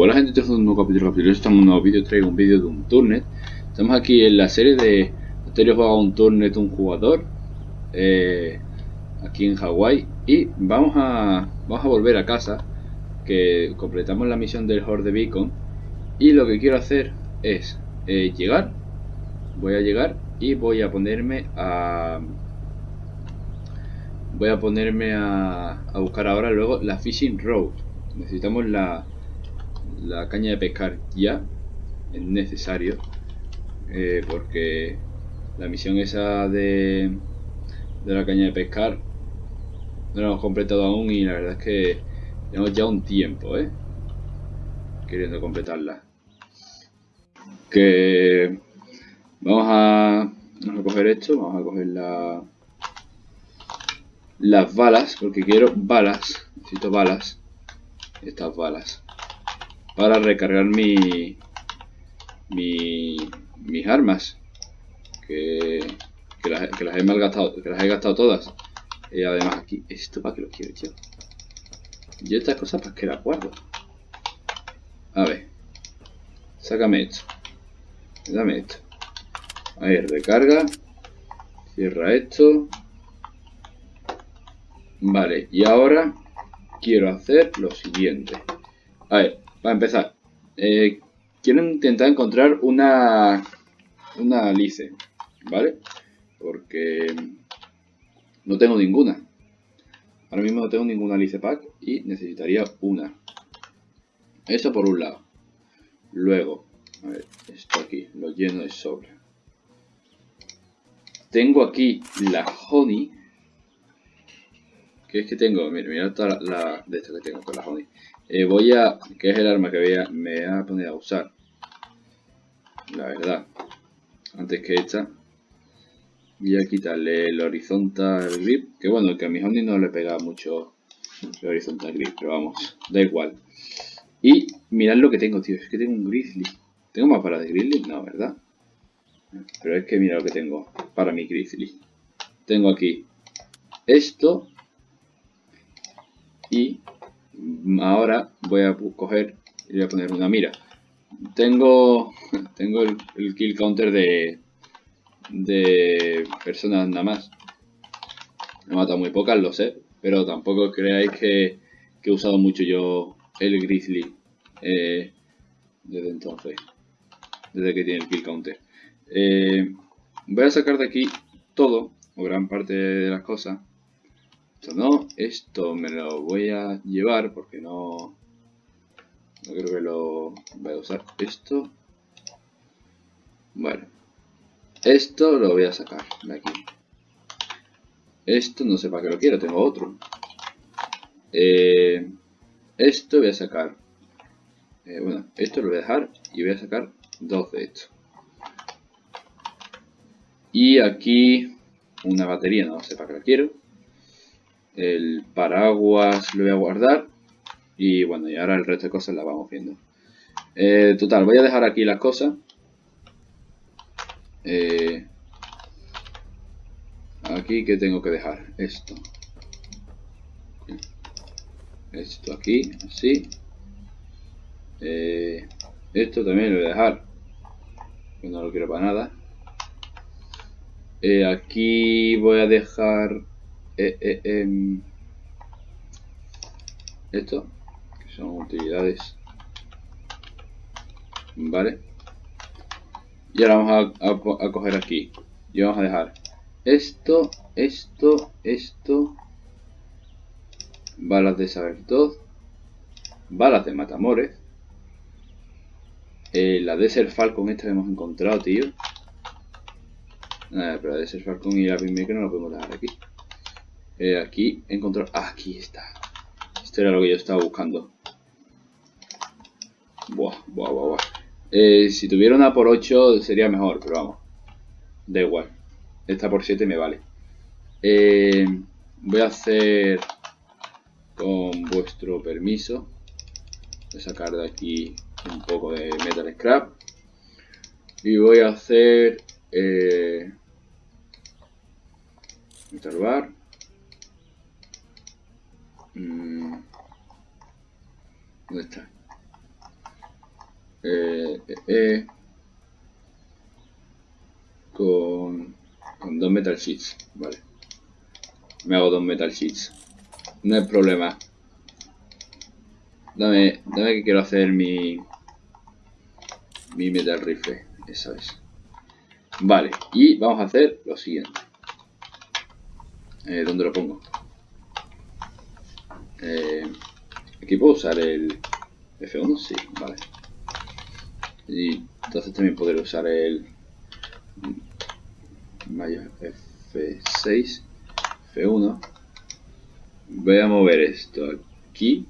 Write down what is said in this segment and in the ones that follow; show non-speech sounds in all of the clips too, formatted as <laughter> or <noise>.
hola gente, esto es un nuevo capítulo, capítulo. Estamos en un nuevo vídeo, traigo un vídeo de un turnet. Estamos aquí en la serie de Anterior jugaba un turnet un jugador eh, aquí en Hawái y vamos a vamos a volver a casa que completamos la misión del Horde Beacon y lo que quiero hacer es eh, llegar, voy a llegar y voy a ponerme a voy a ponerme a, a buscar ahora luego la Fishing Road. Necesitamos la, la caña de pescar ya es necesario eh, porque la misión esa de, de la caña de pescar no la hemos completado aún y la verdad es que tenemos ya un tiempo ¿eh? queriendo completarla que vamos a, vamos a coger esto vamos a coger la, las balas porque quiero balas necesito balas estas balas para recargar mi, mi mis armas que, que, las, he malgastado que las he gastado todas. Y además aquí esto para que lo quiero yo yo estas cosas para que las guardo a ver. Sácame esto. Dame esto. Ahí recarga. Cierra esto. Vale y ahora quiero hacer lo siguiente. A ver para empezar, eh, quiero intentar encontrar una, una alice, ¿vale? Porque no tengo ninguna. Ahora mismo no tengo ninguna alice pack y necesitaría una. Eso por un lado. Luego, a ver, esto aquí, lo lleno de sobra. Tengo aquí la honey. ¿Qué es que tengo? Mira, mira toda la, de esto que tengo con la honey. Eh, voy a, que es el arma que voy a, me voy a poner a usar. La verdad. Antes que esta. Voy a quitarle el horizontal grip. Que bueno, que a mi Honey no le pega mucho el horizontal grip. Pero vamos, da igual. Y mirad lo que tengo, tío. Es que tengo un grizzly. ¿Tengo más para de grizzly? No, ¿verdad? Pero es que mira lo que tengo para mi grizzly. Tengo aquí esto. Y ahora voy a coger y voy a poner una mira. Tengo, <laughs> tengo el, kill counter de, de personas nada más. He matado muy pocas, lo sé, pero tampoco creáis que, he usado mucho yo el Grizzly eh, desde entonces, desde que tiene el kill counter. Eh, voy a sacar de aquí todo, o gran parte de las cosas, esto no, esto me lo voy a llevar porque no, no creo que lo voy a usar. Esto, bueno, esto lo voy a sacar de aquí. Esto no sé para qué lo quiero, tengo otro. Eh, esto voy a sacar. Eh, bueno, esto lo voy a dejar y voy a sacar dos de estos. Y aquí una batería, no sé para qué lo quiero el paraguas lo voy a guardar y bueno y ahora el resto de cosas las vamos viendo. Eh, total voy a dejar aquí las cosas. Eh, aquí que tengo que dejar esto. Esto aquí así. Eh, esto también lo voy a dejar que no lo quiero para nada. Aquí voy a dejar eh, eh, em, esto, que son utilidades, vale, y ahora vamos a, coger aquí. Y vamos a dejar esto, esto, esto, balas de saber todo, balas de matamores, eh, la Desert Falcon esta que hemos encontrado, tío. pero la Desert Falcon y la que no lo podemos dejar aquí. Eh, aquí encontró... aquí está. Esto era lo que yo estaba buscando. Buah, buah, buah, buah. Eh, si tuviera una por 8 sería mejor, pero vamos. Da igual. Esta por 7 me vale. Eh, voy a hacer con vuestro permiso. Voy a sacar de aquí un poco de metal scrap. Y voy a hacer... Eh, bar. Mm. ¿Dónde está? eh, eh, con, con dos metal sheets, vale. Me hago dos metal sheets. No hay problema. Dame, dame que quiero hacer mi mi metal rifle, esa es. Vale, y vamos a hacer lo siguiente. Eh, ¿Dónde lo pongo? Eh, aquí puedo usar el F1, sí, vale. Y entonces también poder usar el mayor F6, F1. Voy a mover esto aquí.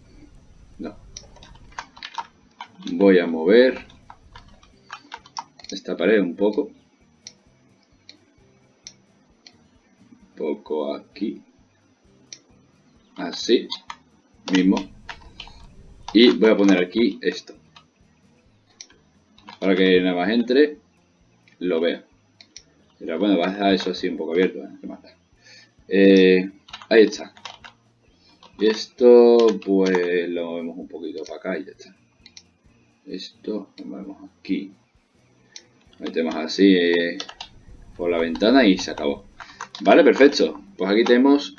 No. Voy a mover esta pared un poco. Un poco aquí. Así. Mismo. Y voy a poner aquí esto. Para que nada más entre, lo vea. Pero bueno, va a dejar eso así un poco abierto. ¿eh? Eh, ahí está. Y esto, pues lo movemos un poquito para acá y ya está. Esto lo movemos aquí. Metemos así eh, por la ventana y se acabó. Vale, perfecto. Pues aquí tenemos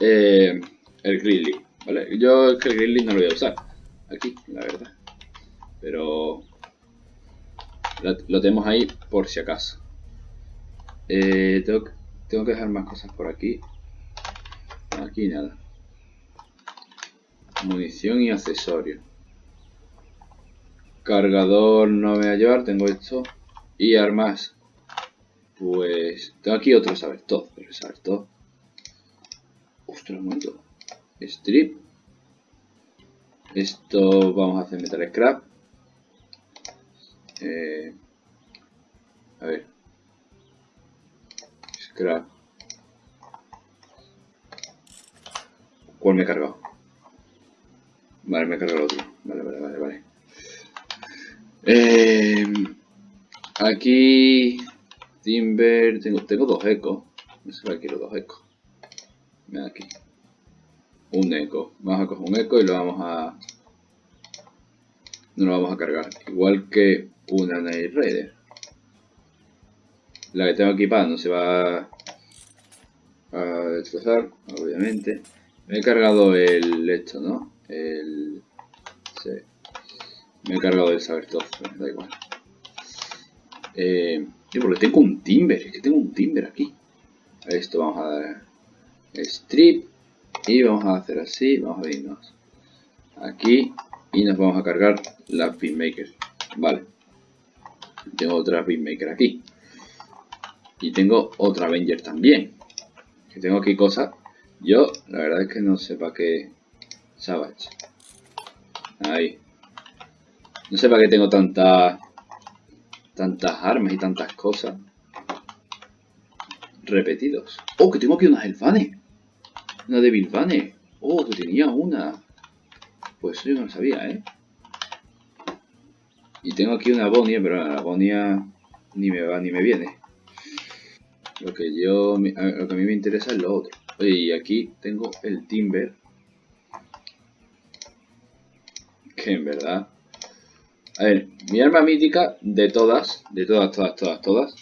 el Grizzly. Vale, yo el Grizzly no lo voy a usar. Aquí, la verdad. Pero lo, tenemos ahí por si acaso. Eh, tengo, tengo que dejar más cosas por aquí. Aquí nada. Munición y accesorios. Cargador no me voy a llevar, tengo esto. Y armas. Pues tengo aquí otro saber todo, pero saber todo. Ostras, un momento. Strip. Esto vamos a hacer metal scrap. Eh, a ver. Scrap. ¿Cuál me he cargado? Vale, me he cargado el otro. Vale, vale, vale, vale. Eh, Aquí, Timber, tengo, tengo dos ecos. No sé para quiero dos ecos. Aquí. Un eco. Vamos a coger un eco y lo vamos a... No lo vamos a cargar. Igual que una Night Raider. La que tengo equipada no se va a destrozar, obviamente. Me he cargado el esto, ¿no? El... Sí. Me he cargado el saber todo, da igual. Eh, porque tengo un timber, es que tengo un timber aquí. A esto vamos a dar strip y vamos a hacer así, vamos a irnos aquí y nos vamos a cargar la pinmaker. Vale. Tengo otra pinmaker aquí. Y tengo otra Avenger también. Que tengo aquí cosas. Yo, la verdad es que no sé para qué... Savage. Ahí. No sé para qué tengo tanta tantas armas y tantas cosas repetidos. ¡Oh, que tengo aquí unas elfanes! Una de Bilvane. ¡Oh, que tenía una! Pues yo no lo sabía, ¿eh? Y tengo aquí una Bonia, pero la Bonia ni me va ni me viene. Lo que yo, lo que a mí me interesa es lo otro. Y aquí tengo el Timber. Que en verdad a ver, mi arma mítica de todas, de todas, todas, todas, todas,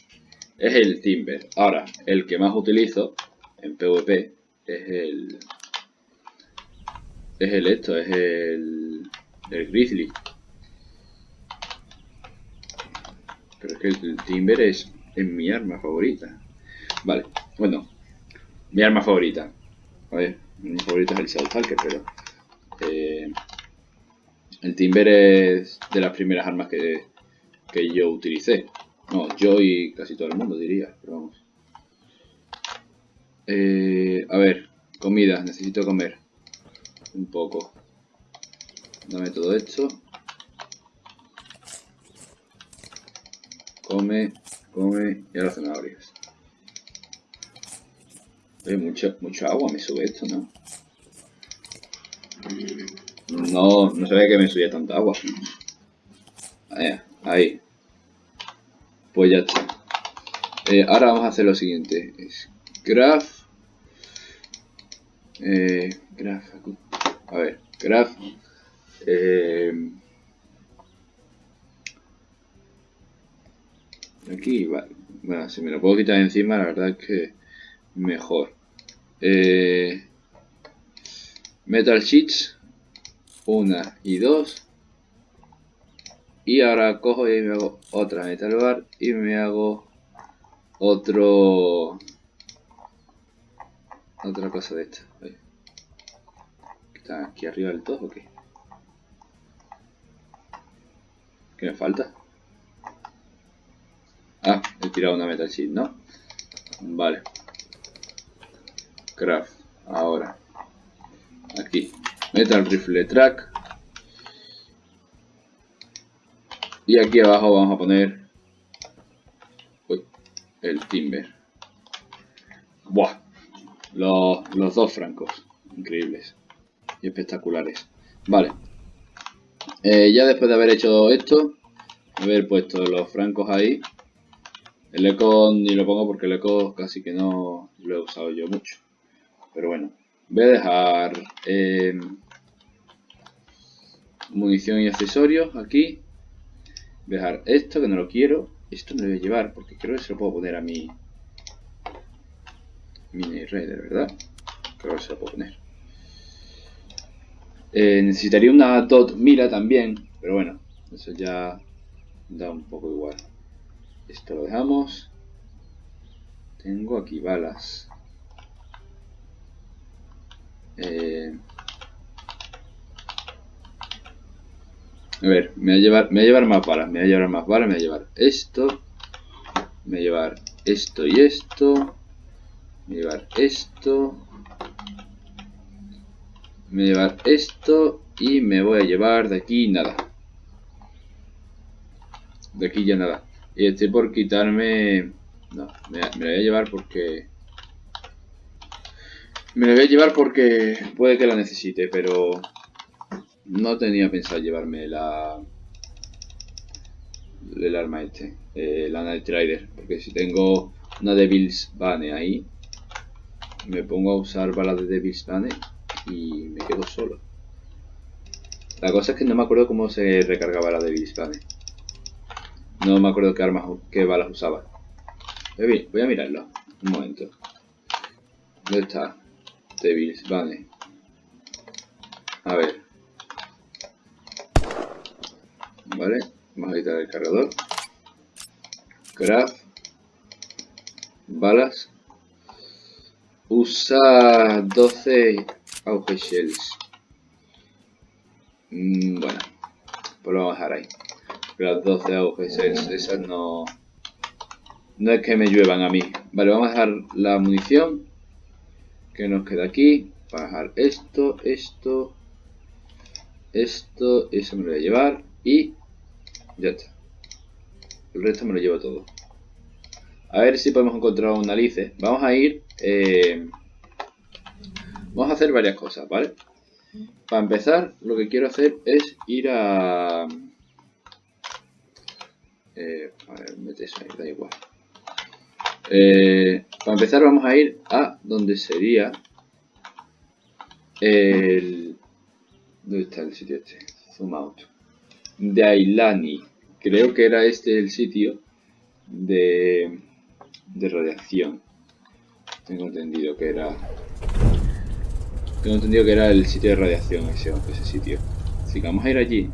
es el Timber. Ahora, el que más utilizo en PvP es el... Es el esto, es el... El Grizzly. Pero es que el Timber es, en mi arma favorita. Vale, bueno, mi arma favorita. A ver, mi favorita es el South pero... Eh, el Timber es de las primeras armas que, yo utilicé. No, yo y casi todo el mundo diría, pero vamos. Eh, a ver, comida, necesito comer. Un poco. Dame todo esto. Come, come y ahora zanahorias. Oye, mucho, mucho agua me sube esto, ¿no? No, no sabía que me subía tanta agua. Ahí, ahí. Pues ya está. Eh, ahora vamos a hacer lo siguiente. graph. Eh, graph. A ver, graph. Eh, aquí, vale. Bueno, si me lo puedo quitar encima, la verdad es que mejor. Eh, metal Sheets, una y dos. Y ahora cojo y me hago otra Metal Bar y me hago otro... Otra cosa de esta. ¿Está aquí arriba del todo o qué? ¿Qué me falta? Ah, he tirado una metal ¿no? Vale. Craft. Ahora. Aquí. Metal rifle track. Y aquí abajo vamos a poner uy, el timber. Buah. Los, los dos francos. Increíbles. Espectaculares. Vale. Eh, ya después de haber hecho esto, haber puesto los francos ahí, el eco ni lo pongo porque el eco casi que no lo he usado yo mucho. Pero bueno, voy a dejar eh, munición y accesorios aquí. Voy a dejar esto que no lo quiero. Esto me lo voy a llevar porque creo que se lo puedo poner a mi mini raider, ¿verdad? Creo que se lo puedo poner. Eh, necesitaría una dot mira también, pero bueno, eso ya da un poco igual. Esto lo dejamos. Tengo aquí balas. Eh, a ver, me voy llevar, me voy a llevar más balas, me voy a llevar más balas, me voy a llevar esto. Me voy a llevar esto y esto. Me voy a llevar esto. Me voy a llevar esto y me voy a llevar de aquí nada. De aquí ya nada. Y estoy por quitarme... No, me, la voy a llevar porque... Me la voy a llevar porque puede que la necesite, pero... No tenía pensado llevarme la... El arma este, eh, la Night Rider, porque si tengo una Devil's Bane ahí, me pongo a usar balas de Devil's Bane y me quedo solo. La cosa es que no me acuerdo cómo se recargaba la Devil's Bane. No me acuerdo qué armas, qué balas usaba. Voy a mirarlo. Un momento. ¿Dónde está? Devils, vale. A ver. Vale. Vamos a quitar el cargador. Craft. Balas. Usa 12 auge shells. Mm, bueno. Pues lo vamos a dejar ahí las 12 agujas, esas no... No es que me lluevan a mí. Vale, vamos a dejar la munición que nos queda aquí. Vamos a dejar esto, esto, esto, eso me lo voy a llevar y ya está. El resto me lo llevo todo. A ver si podemos encontrar un alice. Vamos a ir... Eh, vamos a hacer varias cosas, ¿vale? Para empezar, lo que quiero hacer es ir a... Eh, a ver, mete ahí, da igual. Eh, para empezar vamos a ir a donde sería el... ¿Dónde está el sitio este? Zoom out. De Ailani. Creo que era este el sitio de, de radiación. Tengo entendido que era... Tengo entendido que era el sitio de radiación ese, ese sitio. Así que vamos a ir allí.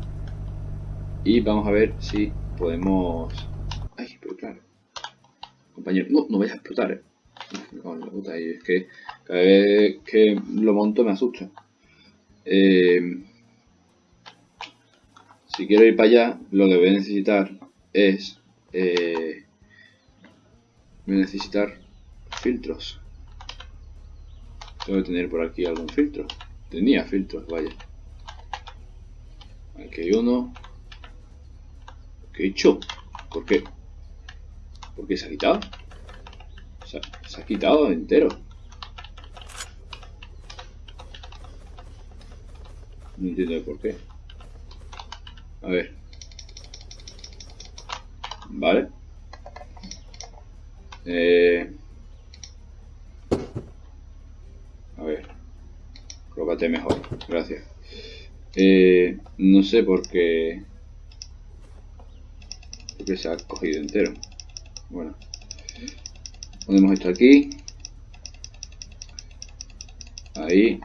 Y vamos a ver si podemos... Ay, pero claro. Compañero, no, no vayas a explotar, eh. puta, es que cada vez que lo monto me asusta. Eh, si quiero ir para allá, lo que voy a necesitar es... Eh, voy a necesitar filtros. Que tener por aquí algún filtro. Tenía filtros, vaya. Aquí hay uno. ¿Qué he hecho? ¿Por qué? ¿Por qué se ha quitado? Se ha, quitado entero. No entiendo por qué. A ver. Vale. Eh... A ver. Mejor. Gracias. Eh, no sé por qué que se ha cogido entero. Bueno. Ponemos esto aquí. Ahí.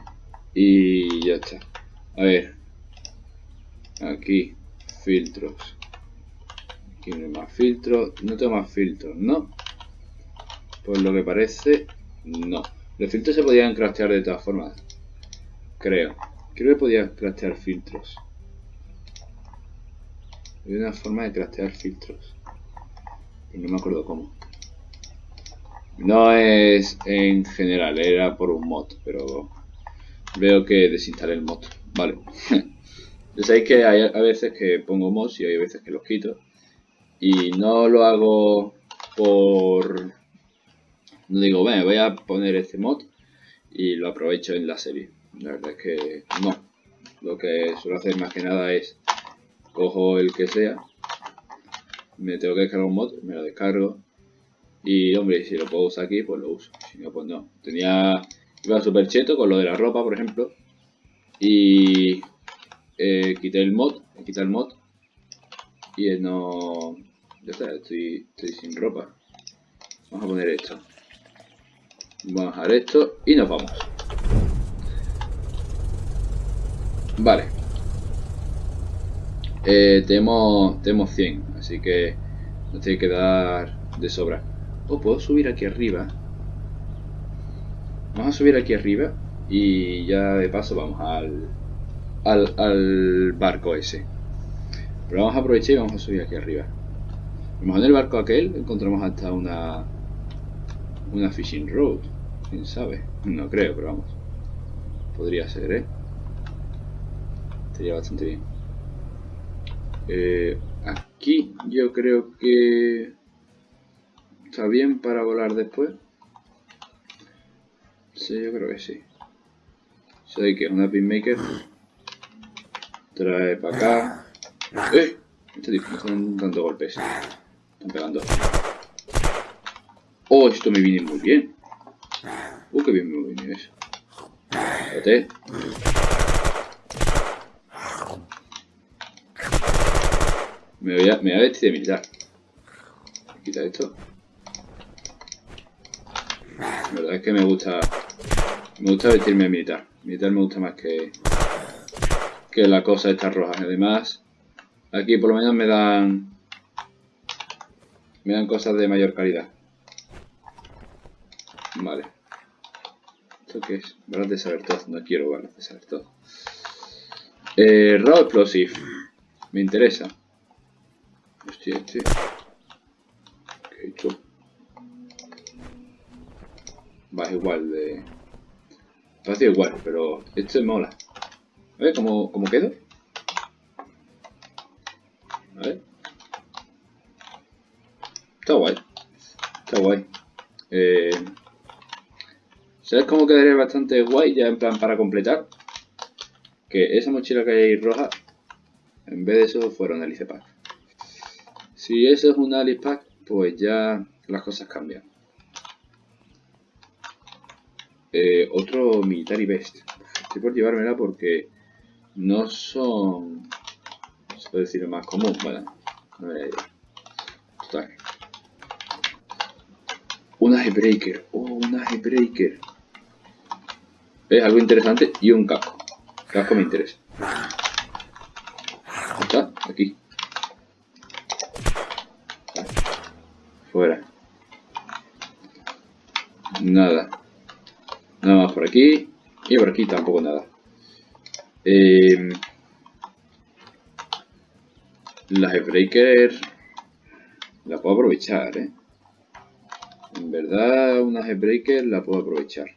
Y ya está. A ver. Aquí. Filtros. Aquí no hay más filtros. No tengo más filtros, ¿no? Pues lo que parece, no. Los filtros se podían craftear de todas formas. Creo. Creo que podía craftear filtros. Hay una forma de craftear filtros. Pero no me acuerdo cómo. No es en general, era por un mod, pero veo que desinstalé el mod. Vale. ya <laughs> sabéis que hay a veces que pongo mods y hay veces que los quito. Y no lo hago por... No digo, bueno, voy a poner este mod y lo aprovecho en la serie. La verdad es que no. Lo que suelo hacer más que nada es cojo el que sea, me tengo que descargar un mod, me lo descargo y hombre, si lo puedo usar aquí, pues lo uso. Si no, pues no. Tenía, iba súper cheto con lo de la ropa, por ejemplo, y eh, quité el mod, quité el mod y no, ya está, estoy, estoy sin ropa. Vamos a poner esto. Vamos a dejar esto y nos vamos. Vale. Eh, tenemos, tenemos 100, así que nos tiene que dar de sobra. O puedo subir aquí arriba. Vamos a subir aquí arriba y ya de paso vamos al, al, al barco ese. Pero vamos a aprovechar y vamos a subir aquí arriba. Mejor en el barco aquel encontramos hasta una una fishing road. Quién sabe. No creo, pero vamos. Podría ser, ¿eh? Estaría bastante bien. Eh, aquí yo creo que está bien para volar después. Sí, yo creo que sí. Sé que una pinmaker. Trae para acá. ¡Eh! Este tipo están dando golpes. Están pegando. Oh, esto me viene muy bien. Uh, qué bien me viene eso. Me voy a, vestir de militar. Quita esto. La verdad es que me gusta... Me gusta vestirme de militar. Militar me gusta más que... Que la cosa esta roja. Además, aquí por lo menos me dan... Me dan cosas de mayor calidad. Vale. ¿Esto qué es? Balas de saber todo. No quiero balas de saber todo. Eh, Raw Explosive. Me interesa. Hostia, este. ¿Qué he hecho? Va, es igual de... Parece igual, pero esto mola. A ver cómo, cómo quedo. A ver. Está guay. Está guay. Eh, ¿Sabes cómo quedaría bastante guay ya en plan para completar? Que esa mochila que hay ahí roja, en vez de eso fuera un Alice Pack. Si eso es un Alice Pack, pues ya las cosas cambian. Eh, otro Military Best. Estoy por llevármela porque no son... Se puede decir más común, bueno, no me Total. Una Breaker. Oh, una Breaker. Es algo interesante y un casco. Casco me interesa. Está aquí. Fuera. Nada. Nada más por aquí. Y por aquí tampoco nada. Eh, la Breaker la puedo aprovechar, ¿eh? En verdad, una Breaker la puedo aprovechar.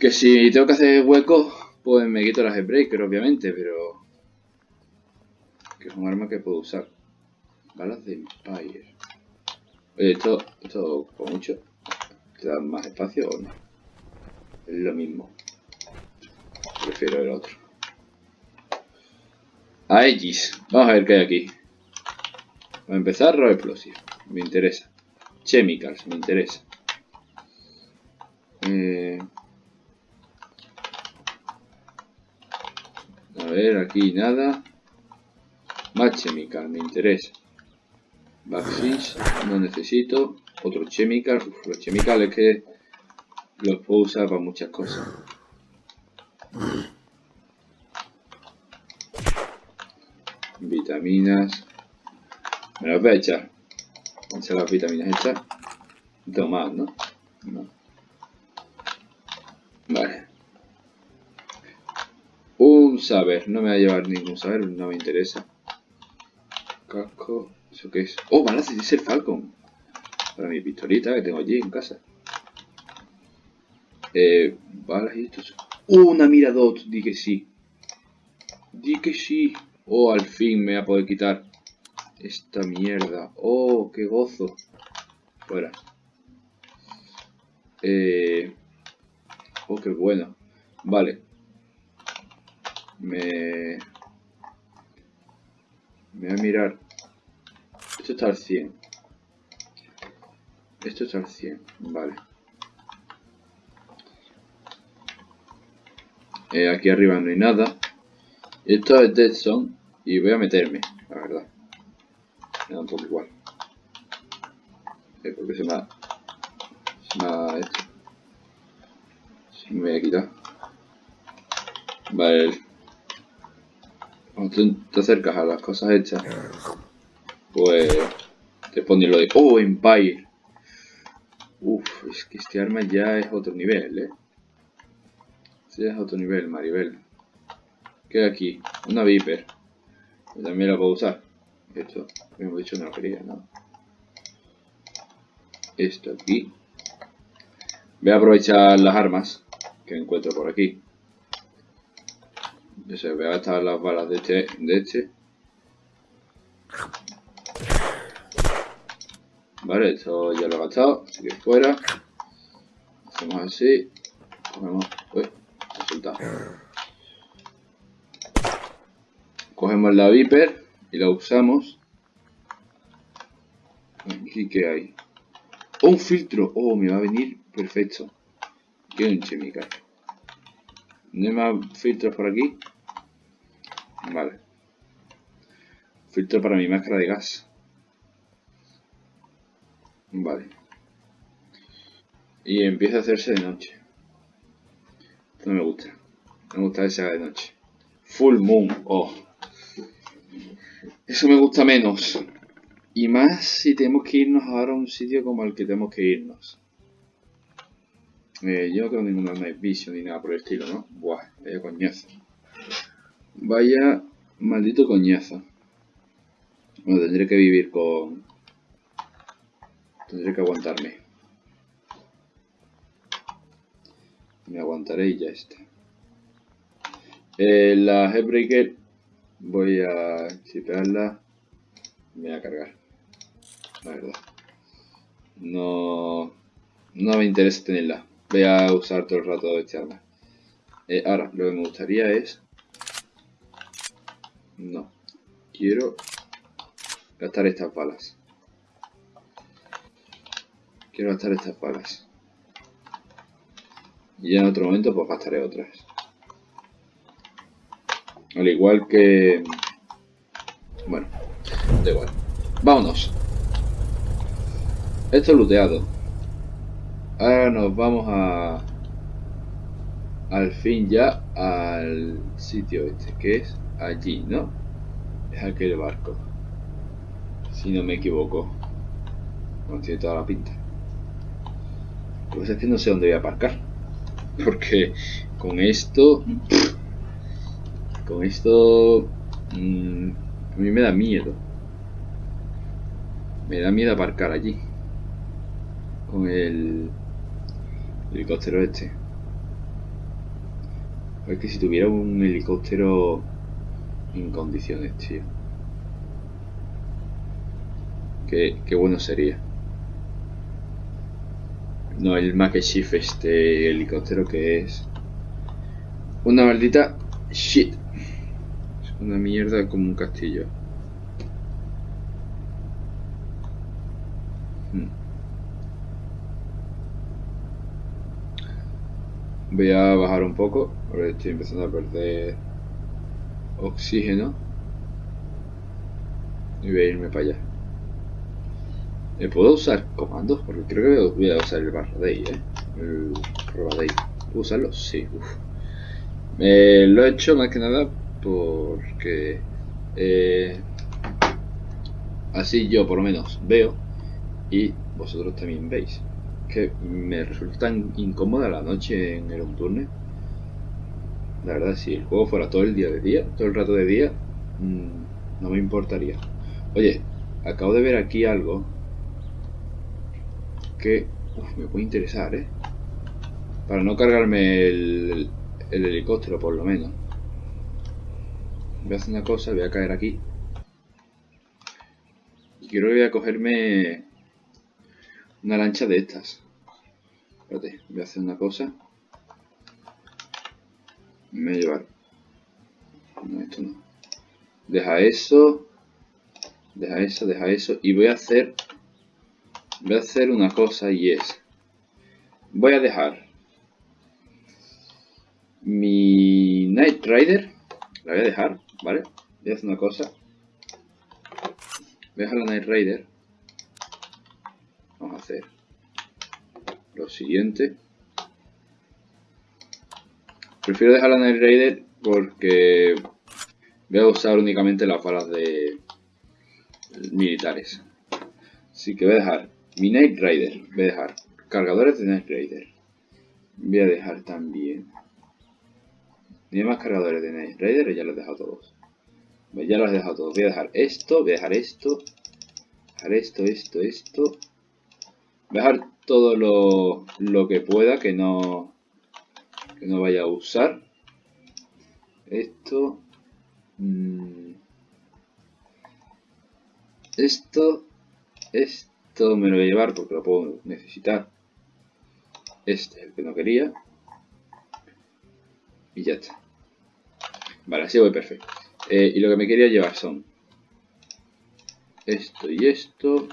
Que si tengo que hacer huecos, pues me quito la Breaker, obviamente, pero... Que es un arma que puedo usar. Balas de Empire. Oye, esto, esto con mucho. ¿Te da más espacio o no? Es lo mismo. Prefiero el otro. Aegis. Vamos a ver qué hay aquí. Para empezar, Raw Explosive. Me interesa. Chemicals, me interesa. Eh... A ver, aquí nada. Más chemical, me interesa. Vaccines, no necesito. Otro chemical. los chemicales que los puedo usar para muchas cosas. Vitaminas. Me las voy a echar. Con las vitaminas hechas. Tomar, ¿no? No. Vale. Un saber. No me va a llevar ningún saber, no me interesa. Casco. ¿Eso qué es? Oh, balas de el Falcon. Para mi pistolita que tengo allí en casa. Eh, balas y esto. ¡Oh, una mira dot! Di que sí. Di que sí. Oh, al fin me voy a poder quitar esta mierda. Oh, qué gozo. Fuera. Eh... Oh, qué bueno. Vale. Me... Me voy a mirar. Esto está al 100. Esto está al 100. Vale. Eh, aquí arriba no hay nada. Esto es Dead Zone. Y voy a meterme, la verdad. Me da un poco igual. Eh, porque se me ha... Se me ha hecho me voy a quitar. Vale. Cuando tú te acercas a las cosas hechas, pues te pone lo de ¡Oh, Empire! Uf, es que este arma ya es otro nivel, ¿eh? Este es otro nivel, Maribel. ¿Qué hay aquí? Una Viper. Yo también la puedo usar. Esto, hemos dicho, no lo quería, ¿no? Esto aquí. Voy a aprovechar las armas que encuentro por aquí. Se voy a gastar las balas de este, de este. Vale, esto ya lo he gastado, así que fuera. Hacemos así. Cogemos. Uy, resultado. Cogemos la Viper y la usamos. Aquí que hay. un filtro. Oh, me va a venir perfecto. Qué chemical. ¿No hay más filtros por aquí? Vale. Filtro para mi máscara de gas. Vale. Y empieza a hacerse de noche. No me gusta. me gusta que se haga de noche. Full moon. Oh. Eso me gusta menos. Y más si tenemos que irnos ahora a un sitio como el que tenemos que irnos. Eh, yo no tengo ninguna Night Vision ni nada por el estilo, ¿no? Buah, vaya coñazo. Vaya maldito coñazo. Bueno, tendré que vivir con... Tendré que aguantarme. Me aguantaré y ya está. Eh, la Headbreaker voy a chipearla. Me voy a cargar. La verdad. No... No me interesa tenerla voy a usar todo el rato este arma. Eh, ahora, lo que me gustaría es... No. Quiero gastar estas balas. Quiero gastar estas balas. Y ya en otro momento pues gastaré otras. Al igual que... Bueno, da igual. Vámonos. Esto es looteado. Ahora nos vamos a... Al fin ya al sitio este, que es allí, ¿no? Es aquel barco. Si no me equivoco. No tiene toda la pinta. Pues es que no sé dónde voy a aparcar. Porque con esto... Con esto... Mmm, a mí me da miedo. Me da miedo aparcar allí. Con el helicóptero este. Es que si tuviera un helicóptero en condiciones, tío. Qué, qué bueno sería. No, el Makeshift este helicóptero que es una maldita shit. Es una mierda como un castillo. Hmm. Voy a bajar un poco, porque estoy empezando a perder oxígeno. Y voy a irme para allá. Eh, ¿Puedo usar comandos? Porque creo que voy a usar el barra day, ¿eh? El barra day. ¿Puedo usarlo? Sí. Eh, lo he hecho más que nada porque... Eh, así yo por lo menos veo y vosotros también veis que me resulta incómoda la noche en el Unturne. La verdad, si el juego fuera todo el día de día, todo el rato de día, mmm, no me importaría. Oye, acabo de ver aquí algo que uf, me puede interesar, ¿eh? Para no cargarme el, el helicóptero, por lo menos. Voy a hacer una cosa, voy a caer aquí. Y quiero que voy a cogerme una lancha de estas. Espérate, voy a hacer una cosa. Me voy a llevar. No, esto no. Deja eso. Deja eso, deja eso. Y voy a hacer. Voy a hacer una cosa y es. Voy a dejar mi Night Rider. La voy a dejar, ¿vale? Voy a hacer una cosa. Voy a dejar la Night Rider vamos a hacer lo siguiente prefiero dejar la Night Raider porque voy a usar únicamente las balas de militares así que voy a dejar mi Night Rider. Voy a dejar. Cargadores de Night Raider voy a dejar también. Ni más cargadores de Night Raider ya los he dejado todos. Ya los he dejado todos. Voy a dejar esto voy a dejar esto. Dejar esto, esto, esto. Dejar todo lo, lo que pueda que no que no vaya a usar. Esto. Mm, esto. Esto me lo voy a llevar porque lo puedo necesitar este es el que no quería y ya está vale así voy perfecto eh, y lo que me quería llevar son esto y esto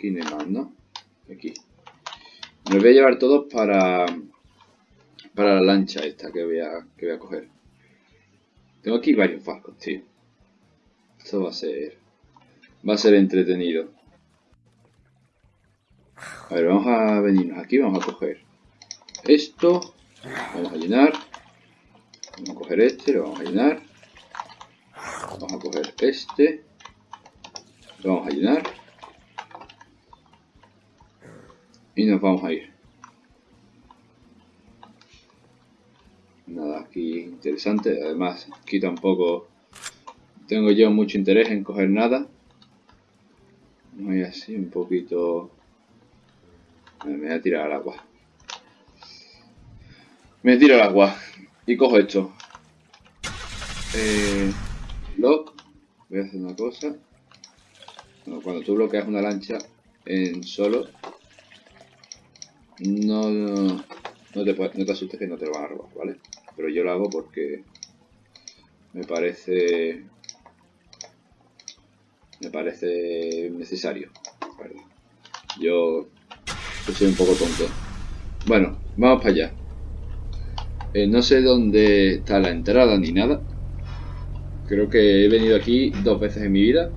Aquí más, ¿no? Aquí. Me voy a llevar todos para para la lancha esta que voy a, que voy a coger. Tengo aquí varios barcos, tío. Esto va a ser... Va a ser entretenido. A ver, vamos a venirnos aquí, vamos a coger esto. Vamos a llenar. Vamos a coger este, lo vamos a llenar. Vamos a coger este. Lo vamos a llenar. y nos vamos a ir. Nada aquí interesante, además aquí tampoco tengo yo mucho interés en coger nada. Voy así un poquito... Me voy a tirar al agua. Me tiro al agua y cojo esto. Eh, lock. Voy a hacer una cosa. cuando tú bloqueas una lancha en solo, no, no, te, no te asustes que no te lo van a robar, ¿vale? Pero yo lo hago porque me parece me parece necesario. Yo, soy un poco tonto. Bueno, vamos para allá. Eh, no sé dónde está la entrada ni nada. Creo que he venido aquí dos veces en mi vida.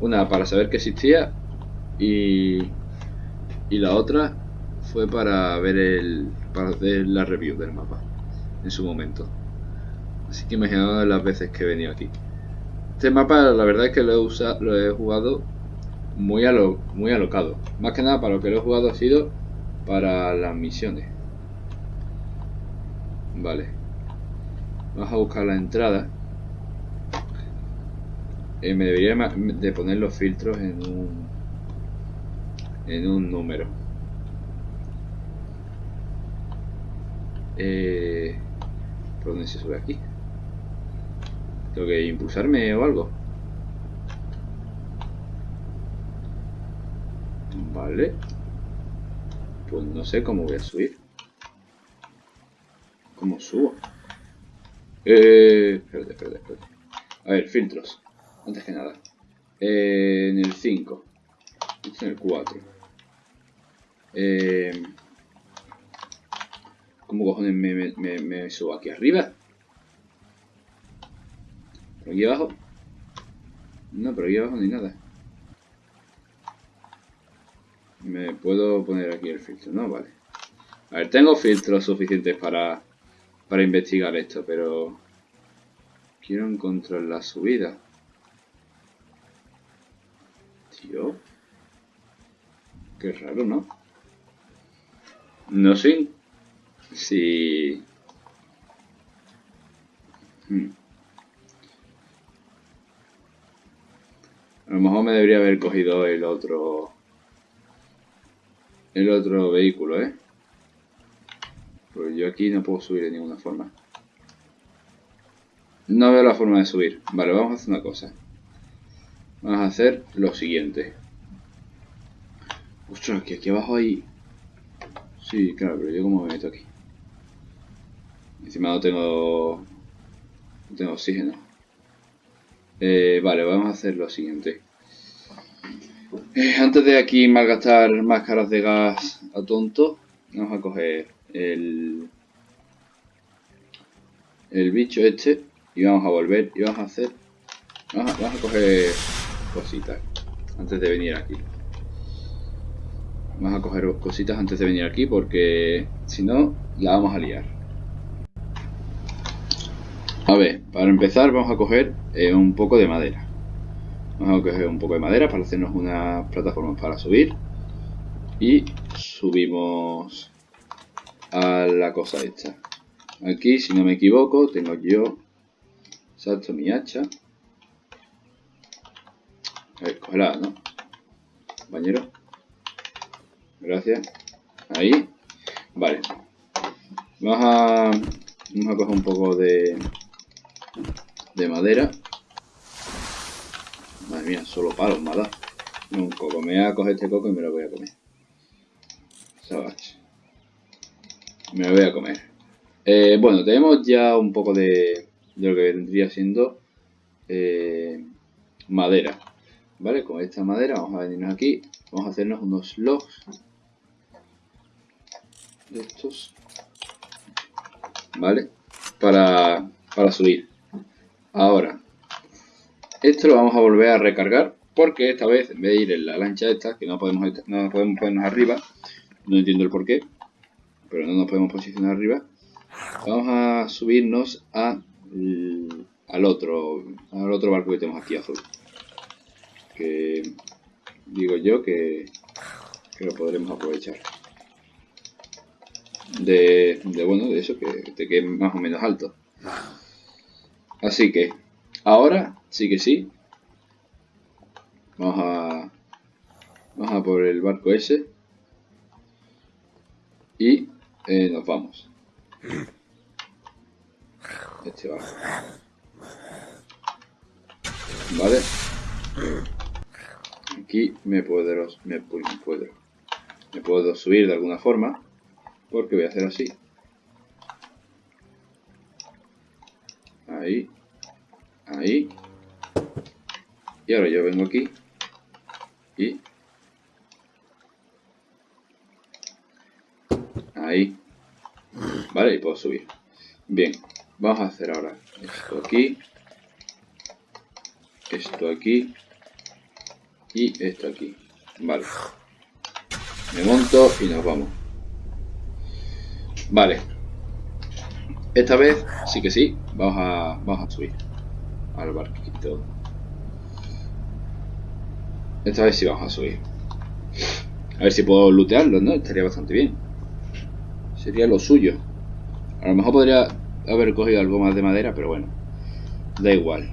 Una para saber que existía y, y la otra fue para ver el para hacer la review del mapa en su momento. Así que imaginado las veces que he venido aquí. Este mapa la verdad es que lo he, usado, lo he jugado muy, alo, muy alocado. Más que nada para lo que lo he jugado ha sido para las misiones. Vale. Vamos a buscar la entrada. Eh, me debería de poner los filtros en un en un número. Eh, ¿Por dónde se sube aquí? ¿Tengo que impulsarme o algo? Vale. Pues no sé cómo voy a subir. ¿Cómo subo? Eh, espérate, espérate, espérate. A ver, filtros. Antes que nada. Eh, en el 5. Este en el 4. Eh, ¿Cómo cojones me, me, me, subo aquí arriba? ¿Por aquí abajo? No, pero aquí abajo hay nada. Me puedo poner aquí el filtro, ¿no? Vale. A ver, tengo filtros suficientes para, para investigar esto, pero... Quiero encontrar la subida. Tío. Qué raro, ¿no? No sé si... Hmm. A lo mejor me debería haber cogido el otro... El otro vehículo, ¿eh? Pues yo aquí no puedo subir de ninguna forma. No veo la forma de subir. Vale, vamos a hacer una cosa. Vamos a hacer lo siguiente. Ostras, que aquí abajo hay... Sí, claro, pero yo como me meto aquí. Encima no tengo... No tengo oxígeno. Eh, vale, vamos a hacer lo siguiente. Eh, antes de aquí malgastar máscaras de gas a tonto, vamos a coger el, el bicho este y vamos a volver y vamos a hacer... Vamos a, coger cositas antes de venir aquí. Vamos a coger cositas antes de venir aquí porque si no la vamos a liar. A ver, para empezar vamos a coger eh, un poco de madera. Vamos a coger un poco de madera para hacernos unas plataformas para subir. Y subimos a la cosa esta. Aquí, si no me equivoco, tengo yo... Salto mi hacha. A ver, cógela, ¿no? Compañero. Gracias. Ahí. Vale. Vamos a, vamos a coger un poco de, de madera. Solo palos me Un coco. Me voy a coger este coco y me lo voy a comer. Me lo voy a comer. Eh, bueno, tenemos ya un poco de, de lo que vendría siendo eh, madera. ¿Vale? Con esta madera vamos a venirnos aquí. Vamos a hacernos unos logs de estos vale para, para subir ahora esto lo vamos a volver a recargar porque esta vez en vez de ir en la lancha esta que no podemos no podemos ponernos arriba no entiendo el por qué pero no nos podemos posicionar arriba vamos a subirnos a, al otro al otro barco que tenemos aquí azul que digo yo que, que lo podremos aprovechar de, bueno, de eso, que te quede más o menos alto. Así que, ahora sí que sí. Vamos a, vamos a por el barco ese. Y eh, nos vamos. Este barco. Vale. Aquí me puedo, me puedo, me puedo subir de alguna forma porque voy a hacer así ahí ahí y ahora yo vengo aquí. Y. Ahí. Vale y puedo subir. Bien vamos a hacer ahora esto aquí. Esto aquí. Y esto aquí. Vale. Me monto y nos vamos. Vale. Esta vez sí que sí. Vamos a, vamos a subir al barquito. Esta vez sí vamos a subir. A ver si puedo lootearlo, ¿no? Estaría bastante bien. Sería lo suyo. A lo mejor podría haber cogido algo más de madera, pero bueno. Da igual.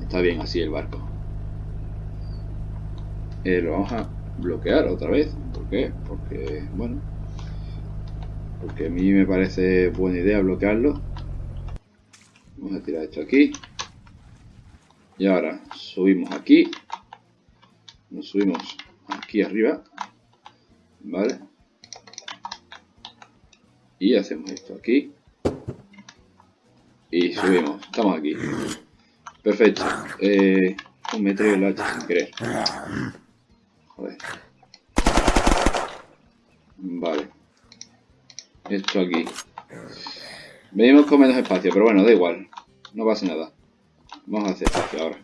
Está bien así el barco. Eh, lo vamos a bloquear otra vez. ¿Por qué? Porque, bueno, porque a mí me parece buena idea bloquearlo vamos a tirar esto aquí y ahora subimos aquí nos subimos aquí arriba vale y hacemos esto aquí y subimos, estamos aquí perfecto eh, me traigo el hacha sin querer Joder. vale esto aquí. Venimos con menos espacio, pero bueno, da igual. No pasa nada. Vamos a hacer espacio ahora.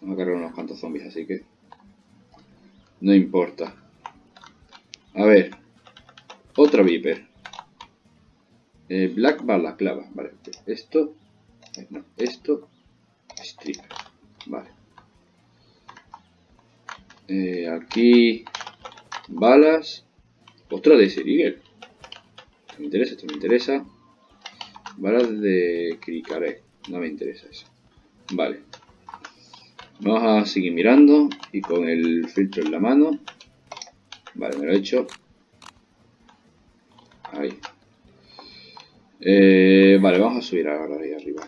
Vamos a cargar unos cuantos zombies, así que... No importa. A ver. Otro Viper. Eh, Black Balaclava. Vale. Esto. Eh, no, esto. Strip. Vale. Eh, aquí. Balas. Otra de Serigel. me interesa, esto me interesa. Balas de Krikarek. No me interesa eso. Vale. Vamos a seguir mirando y con el filtro en la mano. Vale, me lo he hecho. Ahí. Eh, vale, vamos a subir ahora ahí arriba.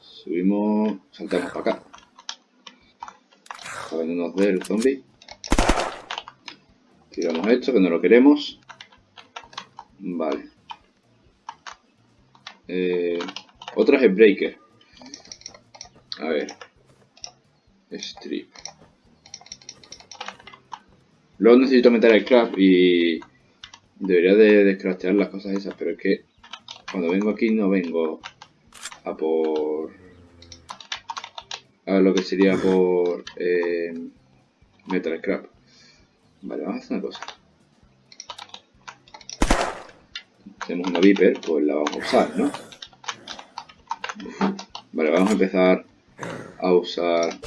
Subimos, saltamos para acá. Para que no nos dé el zombie. Tiramos esto, que no lo queremos. Vale. Eh, otra es el breaker. A ver. Strip. Luego necesito meter el craft y debería de descraftear las cosas esas, pero es que cuando vengo aquí no vengo a por... a lo que sería por eh, metal scrap. Vale, vamos a hacer una cosa. Tenemos una Viper, pues la vamos a usar, ¿no? Vale, vamos a empezar a usar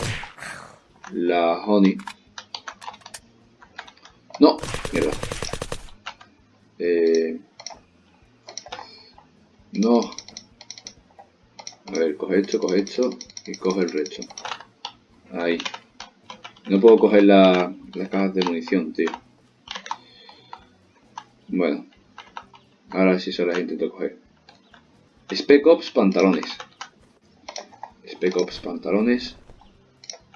la Honey. No, mierda. Eh, no. A ver, coge esto, coge esto y coge el resto. Ahí. No puedo coger la, las cajas de munición, tío. Bueno. Ahora sí se las intento coger. Spec Ops pantalones. Spec Ops pantalones.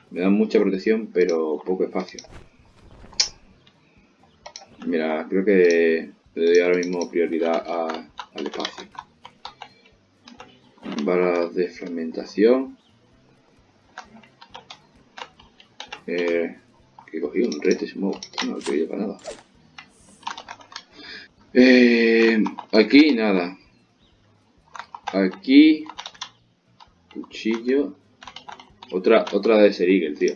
Me dan mucha protección, pero poco espacio. Mira, creo que le doy ahora mismo prioridad al espacio. Balas de fragmentación. Eh, que he cogido un Red Smoke. No lo he para nada. Eh, aquí nada. Aquí. Cuchillo. Otra, otra de Serigel, tío.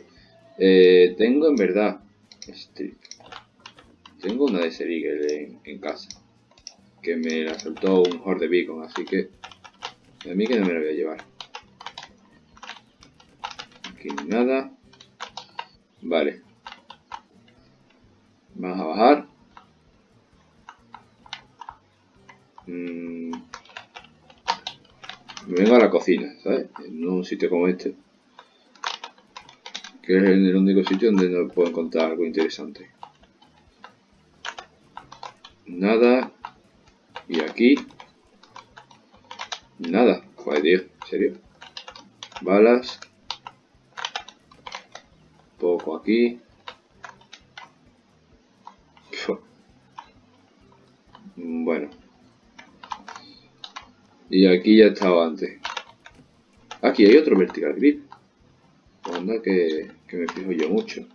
Eh, tengo en verdad. Este, tengo una de Serigel en, casa. Que me la soltó un Horde Beacon, así que. A mí que no me la voy a llevar. Aquí nada. Vale. Vamos a bajar. Mm. Vengo a la cocina, ¿sabes? En un sitio como este. Que es el único sitio donde no puedo encontrar algo interesante. Nada. Y aquí. Nada. Joder, tío. ¿En serio? Balas. Poco aquí. Bueno. Y aquí ya estaba antes. Aquí hay otro vertical grip. Anda que, que me fijo yo mucho.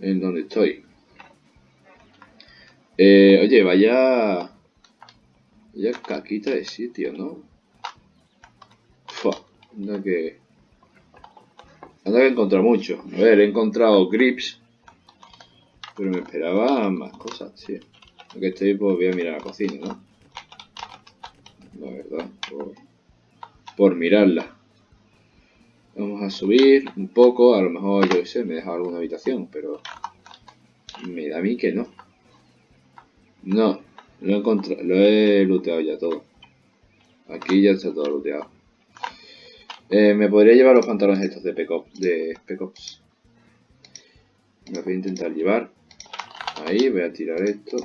En donde estoy. Eh, oye, vaya... Vaya caquita de sitio, ¿no? Fua, anda que... Anda que he encontrado mucho. A ver, he encontrado grips. Pero me esperaba más cosas, tío. Aunque estoy, pues voy a mirar la cocina, ¿no? Verdad, por, mirarla. Vamos a subir un poco, a lo mejor, yo sé, me he dejado alguna habitación, pero me da a mí que no. No, lo he, lo he looteado ya todo. Aquí ya está todo looteado. Eh, me podría llevar los pantalones estos de Spec de Me voy a intentar llevar. Ahí, voy a tirar esto.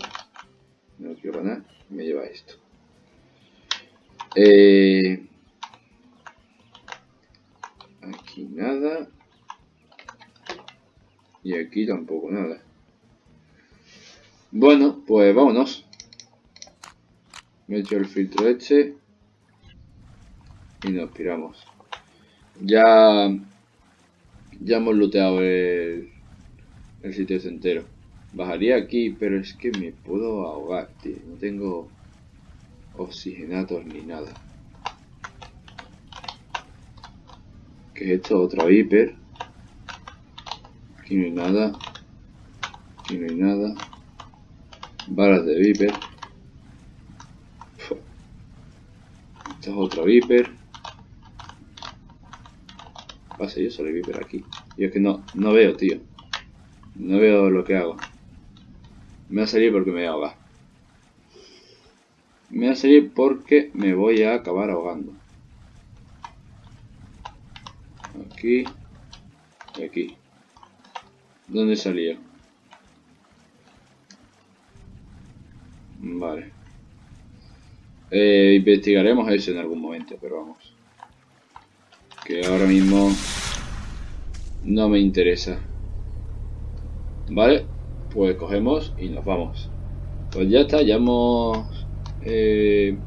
No quiero ganar. Me lleva esto. Eh, aquí nada. Y aquí tampoco nada. Bueno, pues vámonos. Me he hecho el filtro este. Y nos piramos. Ya... Ya hemos looteado el, el sitio entero. Bajaría aquí, pero es que me puedo ahogar, tío. No tengo oxigenatos ni nada. ¿Qué es esto? Otra Viper. Aquí no hay nada. Aquí no hay nada. Balas de Viper. Esta es otra Viper. Pasa, yo solo Viper aquí. Y es que no, no veo, tío. No veo lo que hago. Me va a salir porque me voy a. Me va a salir porque me voy a acabar ahogando. Aquí. Y aquí. ¿Dónde salía? Vale. Eh, investigaremos eso en algún momento, pero vamos. Que ahora mismo no me interesa. Vale, pues cogemos y nos vamos. Pues ya está, ya hemos eh,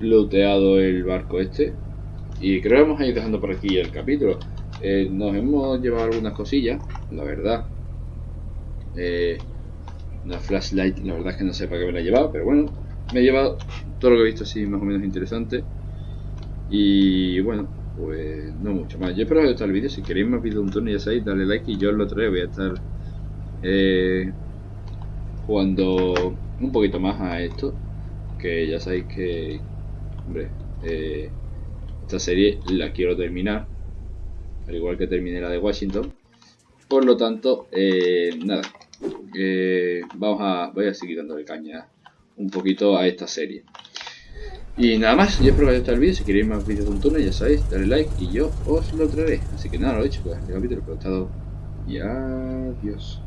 looteado el barco este. Y creo que vamos a ir dejando por aquí el capítulo. Eh, nos hemos llevado algunas cosillas, la verdad. Eh, una flashlight, la verdad es que no sé para qué me la he llevado, pero bueno, me he llevado todo lo que he visto así más o menos interesante. Y bueno, pues no mucho más. Yo espero que os haya el vídeo. Si queréis más vídeos de un turno, ya sabéis, dale like y yo lo traeré. Voy a estar eh, jugando un poquito más a esto. Que ya sabéis que, hombre, eh, esta serie la quiero terminar. Al igual que terminé la de Washington. Por lo tanto, eh, nada. Eh, vamos a, voy a seguir dándole caña un poquito a esta serie. Y nada más, yo espero que haya gustado el vídeo. Si queréis más vídeos de un turno, ya sabéis, dale like y yo os lo traeré. Así que nada, lo he dicho, pues este capítulo, pero he estado. Y adiós.